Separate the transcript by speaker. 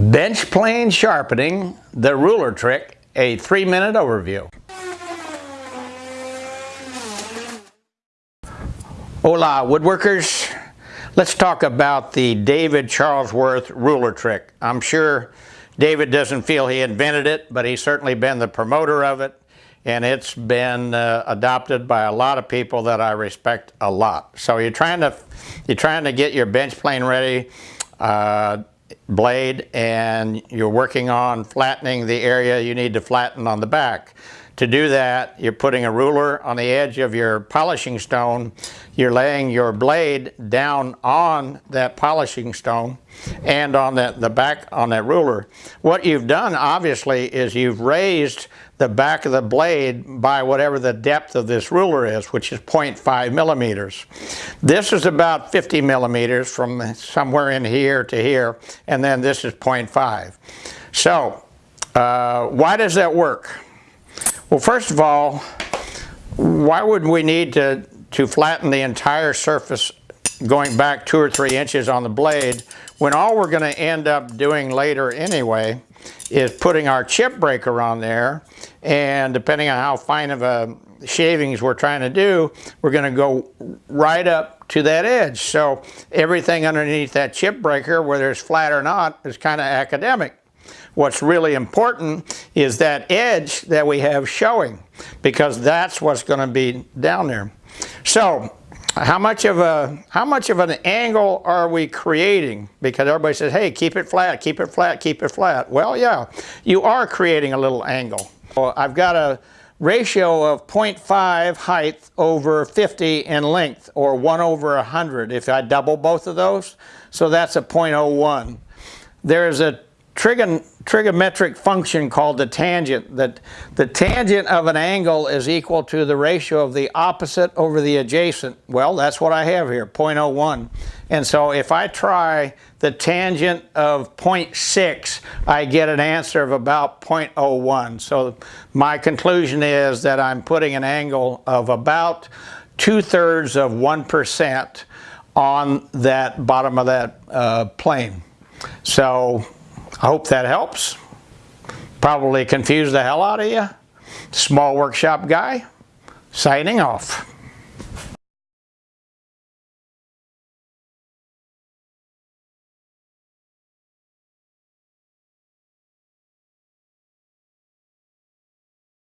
Speaker 1: Bench plane sharpening, the ruler trick, a three minute overview. Hola woodworkers, let's talk about the David Charlesworth ruler trick. I'm sure David doesn't feel he invented it, but he's certainly been the promoter of it and it's been uh, adopted by a lot of people that I respect a lot. So you're trying to you're trying to get your bench plane ready. Uh, blade and you're working on flattening the area you need to flatten on the back. To do that, you're putting a ruler on the edge of your polishing stone. You're laying your blade down on that polishing stone and on that, the back on that ruler. What you've done, obviously, is you've raised the back of the blade by whatever the depth of this ruler is, which is 0.5 millimeters. This is about 50 millimeters from somewhere in here to here, and then this is 0.5. So, uh, why does that work? Well, first of all, why would we need to, to flatten the entire surface going back two or three inches on the blade when all we're going to end up doing later anyway is putting our chip breaker on there and depending on how fine of a shavings we're trying to do, we're going to go right up to that edge. So everything underneath that chip breaker, whether it's flat or not, is kind of academic. What's really important is that edge that we have showing because that's what's going to be down there. So how much of a how much of an angle are we creating? Because everybody says hey keep it flat keep it flat keep it flat. Well yeah you are creating a little angle. Well, I've got a ratio of 0.5 height over 50 in length or 1 over 100 if I double both of those. So that's a 0.01 there's a trigon trigonometric function called the tangent. That the tangent of an angle is equal to the ratio of the opposite over the adjacent. Well, that's what I have here, 0.01. And so if I try the tangent of 0.6, I get an answer of about 0.01. So my conclusion is that I'm putting an angle of about two-thirds of 1% on that bottom of that uh, plane. So I hope that helps. Probably confused the hell out of you. Small workshop guy, signing off.